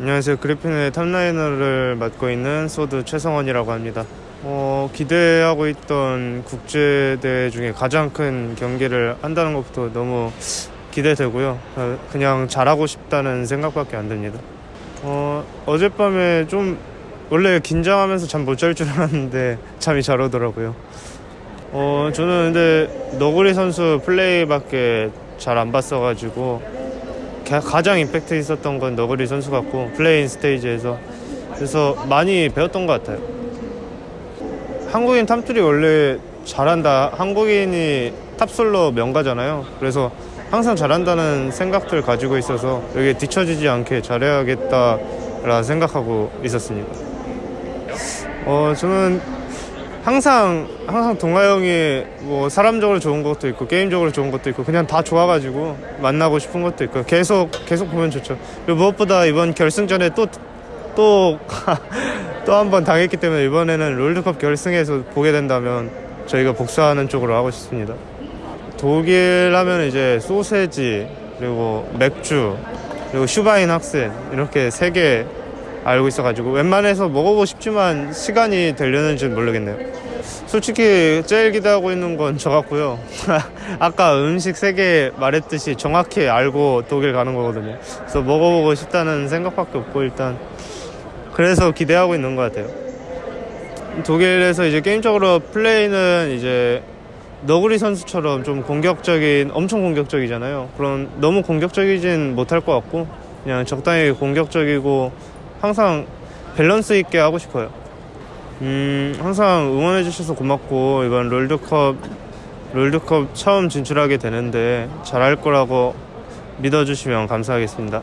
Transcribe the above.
안녕하세요. 그리핀의 탑라이너를 맡고 있는 소드 최성원이라고 합니다. 어, 기대하고 있던 국제대회 중에 가장 큰 경기를 한다는 것부터 너무 기대되고요. 어, 그냥 잘하고 싶다는 생각밖에 안 듭니다. 어, 어젯밤에 좀 원래 긴장하면서 잠 못 잘 줄 알았는데 잠이 잘 오더라고요. 어, 저는 근데 너구리 선수 플레이밖에 잘 안 봤어가지고 가- 가장 임팩트 있었던 건 너구리 선수 같고 play-in stage에서 그래서 많이 배웠던 것 같아요. 한국인 top들이 원래 잘한다. 한국인이 top solo 명가잖아요. 그래서 항상 잘한다는 생각들 가지고 있어서 여기에 뒤처지지 않게 잘해야겠다라 생각하고 있었습니다. 어 저는 항상 항상 동아 형이 뭐 사람적으로 좋은 것도 있고 게임적으로 좋은 것도 있고 그냥 다 좋아가지고 만나고 싶은 것도 있고 계속 계속 보면 좋죠. 그리고 무엇보다 이번 결승전에 또 또 또 한 번 당했기 때문에 이번에는 롤드컵 결승에서 보게 된다면 저희가 복수하는 쪽으로 하고 싶습니다. 독일 하면 이제 소세지 그리고 맥주 그리고 슈바인 학생 이렇게 세개 알고 있어가지고 웬만해서 먹어보고 싶지만 시간이 되려는지 모르겠네요. 솔직히 제일 기대하고 있는 건 저 같고요. 아까 음식 세 개 말했듯이 정확히 알고 독일 가는 거거든요. 그래서 먹어보고 싶다는 생각밖에 없고 일단 그래서 기대하고 있는 것 같아요. 독일에서 이제 게임적으로 플레이는 이제 너구리 선수처럼 좀 공격적인 엄청 공격적이잖아요. 그런 너무 공격적이진 못할 것 같고 그냥 적당히 공격적이고 항상 밸런스 있게 하고 싶어요. 음 항상 응원해 주셔서 고맙고 이번 롤드컵 롤드컵 처음 진출하게 되는데 잘할 거라고 믿어주시면 감사하겠습니다.